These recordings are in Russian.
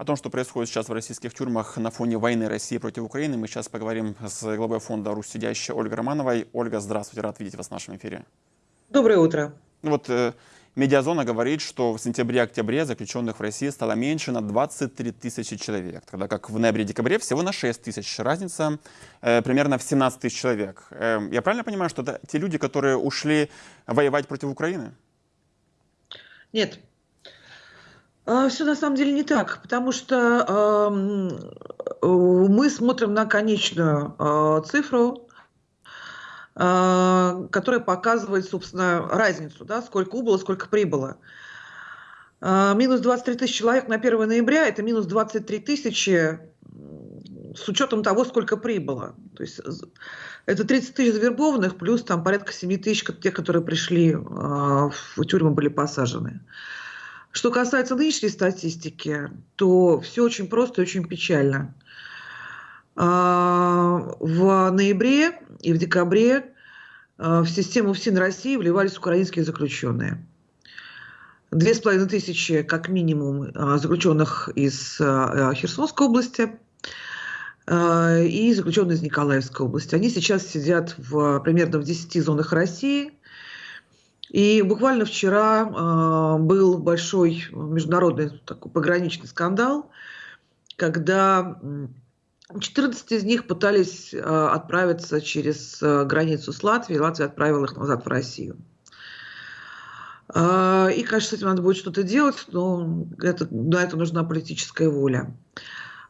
О том, что происходит сейчас в российских тюрьмах на фоне войны России против Украины, мы сейчас поговорим с главой фонда «Русь сидящая» Ольгой Романовой. Ольга, здравствуйте, рад видеть вас в нашем эфире. Доброе утро. Ну вот э, Медиазона говорит, что в сентябре-октябре заключенных в России стало меньше на 23 тысячи человек, тогда как в ноябре-декабре всего на 6 тысяч. Разница э, примерно в 17 тысяч человек. Э, я правильно понимаю, что это те люди, которые ушли воевать против Украины? Нет, Все на самом деле не так, потому что э, мы смотрим на конечную э, цифру, э, которая показывает, собственно, разницу, да, сколько убыло, сколько прибыло. Минус 23 тысячи человек на 1 ноября – это минус 23 тысячи с учетом того, сколько прибыло. То есть это 30 тысяч завербованных, плюс там порядка 7 тысяч тех, которые пришли в тюрьмы, были посажены. Что касается нынешней статистики, то все очень просто и очень печально. А, в ноябре и в декабре а, в систему ФСИН России вливались украинские заключенные. Две с половиной тысячи, как минимум, а, заключенных из Херсонской области и заключенные из Николаевской области. Они сейчас сидят в, примерно в 10 зонах России – и буквально вчера э, был большой международный такой пограничный скандал, когда 14 из них пытались э, отправиться через э, границу с Латвией, Латвия отправила их назад в Россию. Э, и, конечно, с этим надо будет что-то делать, но это, на это нужна политическая воля.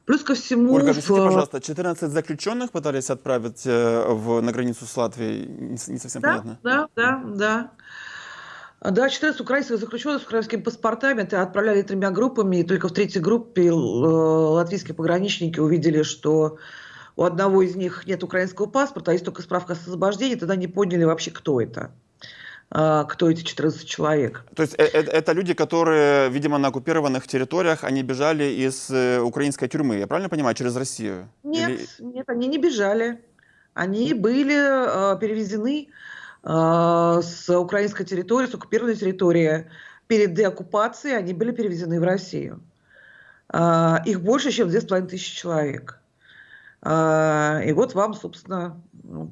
Плюс ко всему... Ольга, объясните, в... пожалуйста, 14 заключенных пытались отправить э, в, на границу с Латвией? Не, не совсем да, понятно. Да, да, да. Да, 14 украинских заключенных с украинскими паспортами отправляли тремя группами, и только в третьей группе э, латвийские пограничники увидели, что у одного из них нет украинского паспорта, а есть только справка о освобождении, тогда не поняли вообще, кто это а, кто эти 14 человек. То есть это, э, это люди, которые, видимо, на оккупированных территориях, они бежали из э, украинской тюрьмы, я правильно понимаю, через Россию? Нет, Или... нет, они не бежали. Они были э, перевезены с украинской территории, с оккупированной территории перед деоккупацией, они были перевезены в Россию. А, их больше, чем 2500 человек. А, и вот вам, собственно, ну,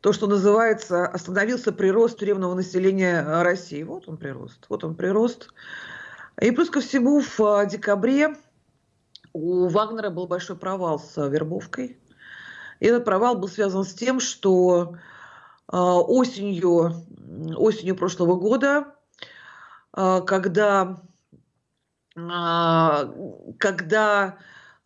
то, что называется, остановился прирост тюремного населения России. Вот он прирост, вот он прирост. И плюс ко всему в декабре у Вагнера был большой провал с вербовкой. И этот провал был связан с тем, что а, осенью, осенью прошлого года, а, когда, а, когда,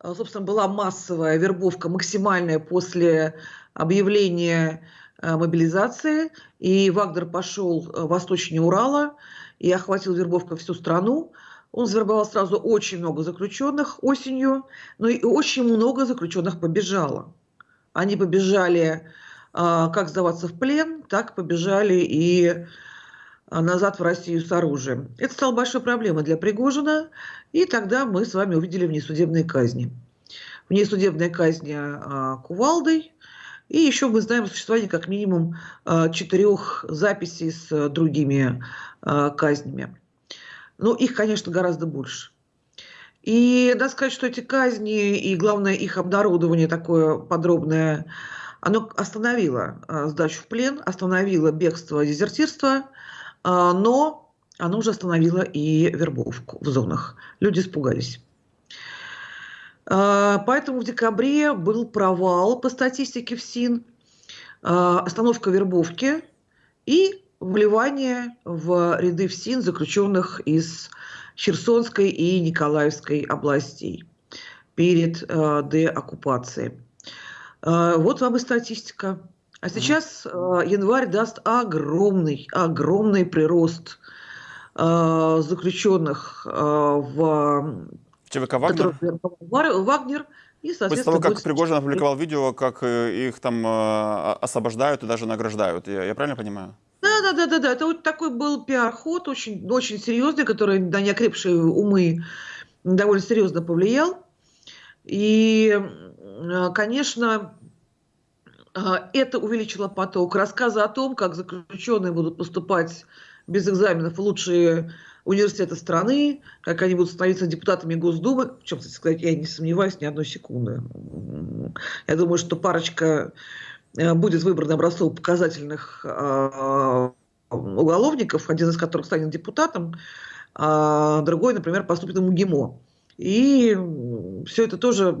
собственно, была массовая вербовка, максимальная после объявления мобилизации, и Вагнер пошел восточнее Урала и охватил вербовкой всю страну. Он завербовал сразу очень много заключенных осенью, но и очень много заключенных побежало. Они побежали а, как сдаваться в плен, так побежали и а, назад в Россию с оружием. Это стало большой проблемой для Пригожина, и тогда мы с вами увидели внесудебные казни. Внесудебные казни а, кувалдой, и еще мы знаем о существовании как минимум четырех записей с другими казнями. Но их, конечно, гораздо больше. И надо сказать, что эти казни и, главное, их обнародование такое подробное оно остановило а, сдачу в плен, остановило бегство, дезертирство, а, но оно уже остановило и вербовку в зонах. Люди испугались. А, поэтому в декабре был провал по статистике в СИН, остановка вербовки и вливание в ряды в СИН заключенных из Херсонской и Николаевской областей перед деоккупацией. А, вот вам и статистика. А сейчас а, январь даст огромный, огромный прирост а, заключенных в ЧВК Вагнер? Вагнер и, После того, как Пригожин опубликовал видео, как э, их там освобождают и даже награждают. Я, я правильно понимаю? Да, да, да, да, да. Это вот такой был пиар-ход, очень, очень серьезный, который на неокрепшие умы довольно серьезно повлиял. И Э, конечно, э, это увеличило поток. Рассказы о том, как заключенные будут поступать без экзаменов в лучшие университеты страны, как они будут становиться депутатами Госдумы, в чем, кстати сказать, я не сомневаюсь ни одной секунды. Я думаю, что парочка э, будет выбрана образцово-показательных э, уголовников, один из которых станет депутатом, а другой, например, поступит в МГИМО. И все это тоже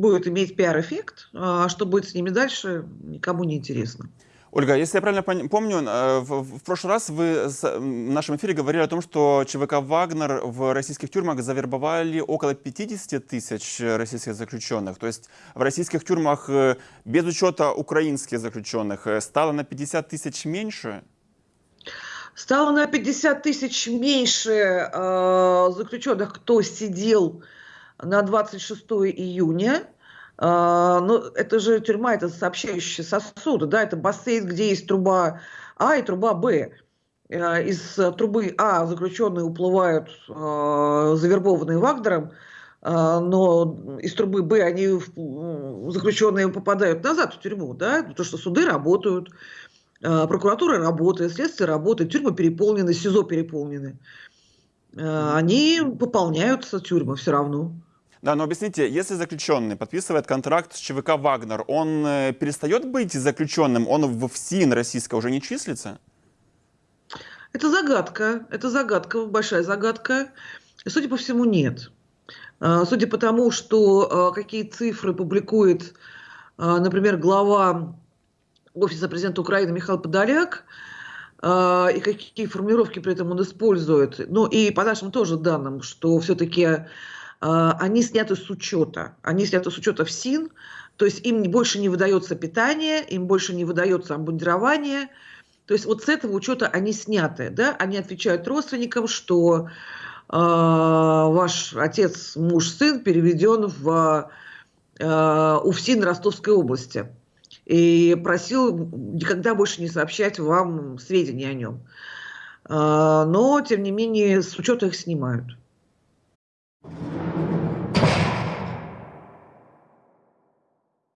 будет иметь пиар-эффект, а что будет с ними дальше, никому не интересно. Ольга, если я правильно помню, э, в, в прошлый раз вы в нашем эфире говорили о том, что ЧВК «Вагнер» в российских тюрьмах завербовали около 50 тысяч российских заключенных. То есть в российских тюрьмах э, без учета украинских заключенных э, стало на 50 тысяч меньше? Стало на 50 тысяч меньше э, заключенных, кто сидел на 26 июня. Э, ну, это же тюрьма, это сообщающие сосуды, да, это бассейн, где есть труба А и труба Б. Э, из трубы А заключенные уплывают, э, завербованные Вагнером, но из трубы Б они заключенные попадают назад в тюрьму, да, потому что суды работают, прокуратура работает, следствие работает, тюрьмы переполнены, СИЗО переполнены. Они пополняются, тюрьмы все равно. Да, но объясните, если заключенный подписывает контракт с ЧВК «Вагнер», он э, перестает быть заключенным, он в ФСИН российского уже не числится? Это загадка, это загадка, большая загадка. Судя по всему, нет. Судя по тому, что какие цифры публикует, например, глава офиса президента Украины Михаил Подоляк, и какие формулировки при этом он использует. Ну и по нашим тоже данным, что все-таки они сняты с учета. Они сняты с учета в СИН, то есть им больше не выдается питание, им больше не выдается обмундирование. То есть вот с этого учета они сняты. Да? Они отвечают родственникам, что э, ваш отец, муж, сын переведен в э, УФСИН Ростовской области и просил никогда больше не сообщать вам сведения о нем. А, но, тем не менее, с учета их снимают.